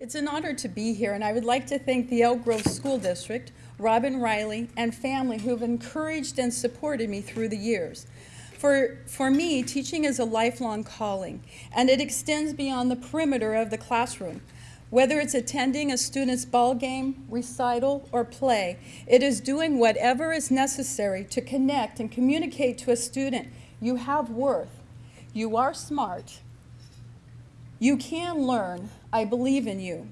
It's an honor to be here, and I would like to thank the Elk Grove School District, Robin Riley, and family who have encouraged and supported me through the years. For, for me, teaching is a lifelong calling, and it extends beyond the perimeter of the classroom. Whether it's attending a student's ball game, recital, or play, it is doing whatever is necessary to connect and communicate to a student, you have worth, you are smart, you can learn, I believe in you.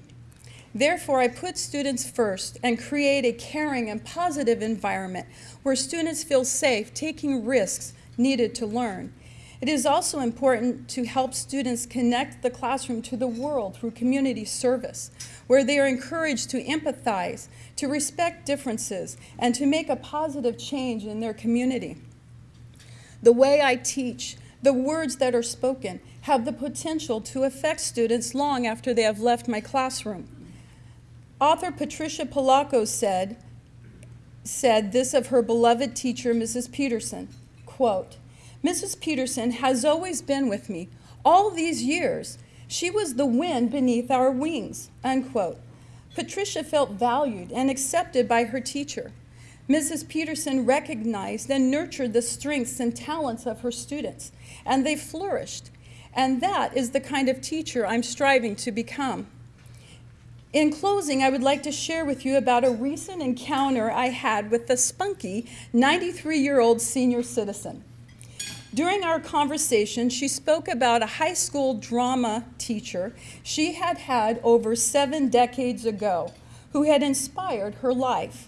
Therefore, I put students first and create a caring and positive environment where students feel safe taking risks needed to learn. It is also important to help students connect the classroom to the world through community service, where they are encouraged to empathize, to respect differences, and to make a positive change in their community. The way I teach, the words that are spoken, have the potential to affect students long after they have left my classroom. Author Patricia Polacco said, said this of her beloved teacher, Mrs. Peterson, quote, Mrs. Peterson has always been with me all these years. She was the wind beneath our wings, unquote. Patricia felt valued and accepted by her teacher. Mrs. Peterson recognized and nurtured the strengths and talents of her students, and they flourished. And that is the kind of teacher I'm striving to become. In closing, I would like to share with you about a recent encounter I had with the spunky 93-year-old senior citizen. During our conversation, she spoke about a high school drama teacher she had had over seven decades ago who had inspired her life.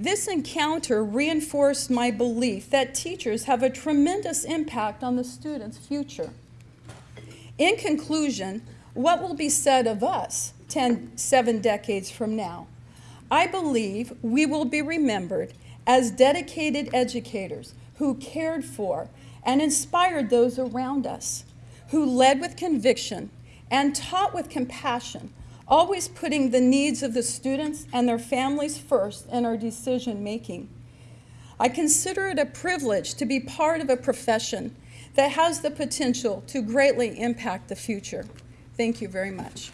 This encounter reinforced my belief that teachers have a tremendous impact on the student's future. In conclusion, what will be said of us 10, seven decades from now? I believe we will be remembered as dedicated educators who cared for and inspired those around us, who led with conviction and taught with compassion, always putting the needs of the students and their families first in our decision making. I consider it a privilege to be part of a profession that has the potential to greatly impact the future. Thank you very much.